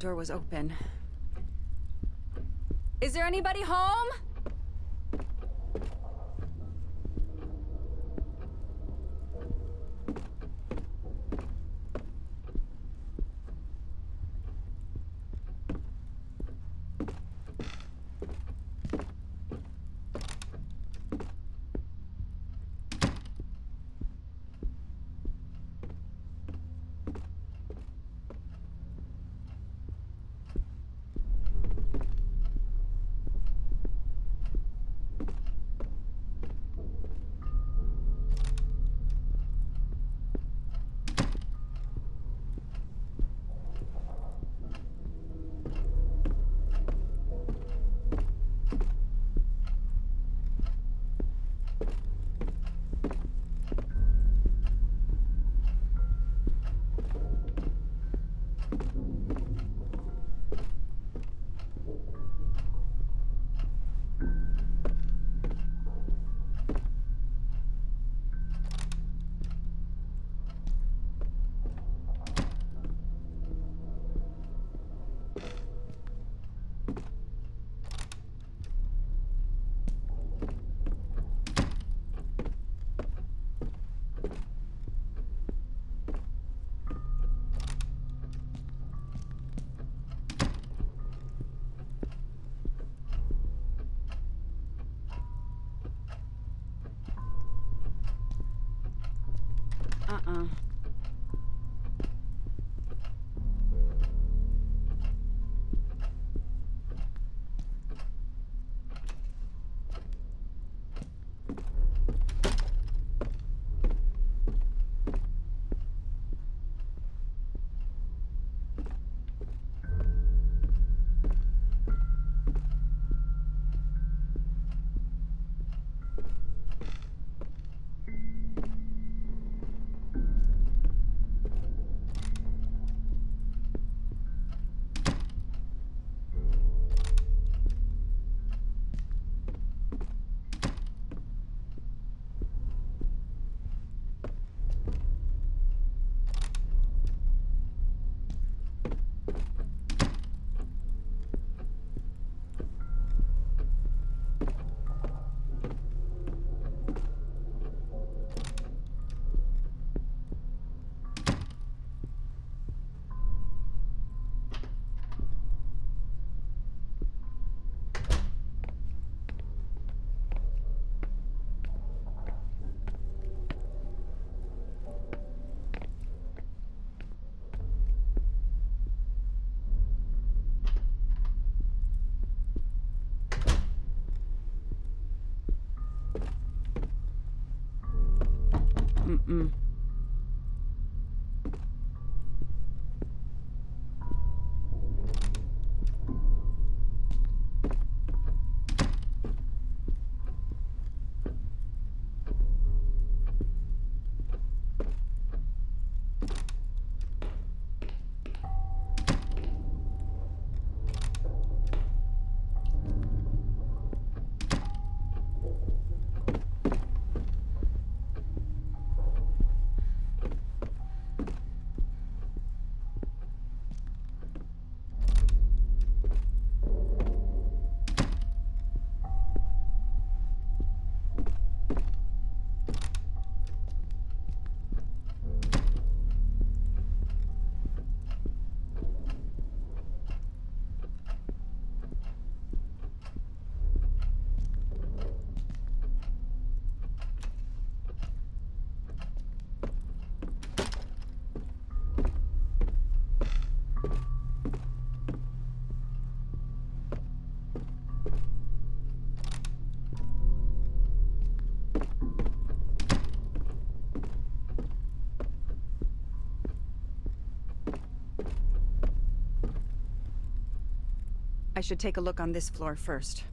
door was open. Is there anybody home? Mm-mm. I should take a look on this floor first.